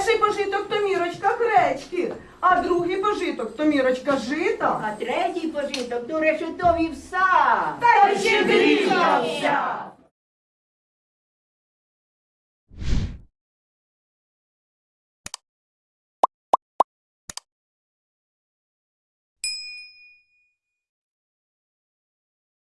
Перший пожиток то мірочка гречки, а другий пожиток то мірочка жита. А третій пожиток то решетові вса. Та ще червіна вся.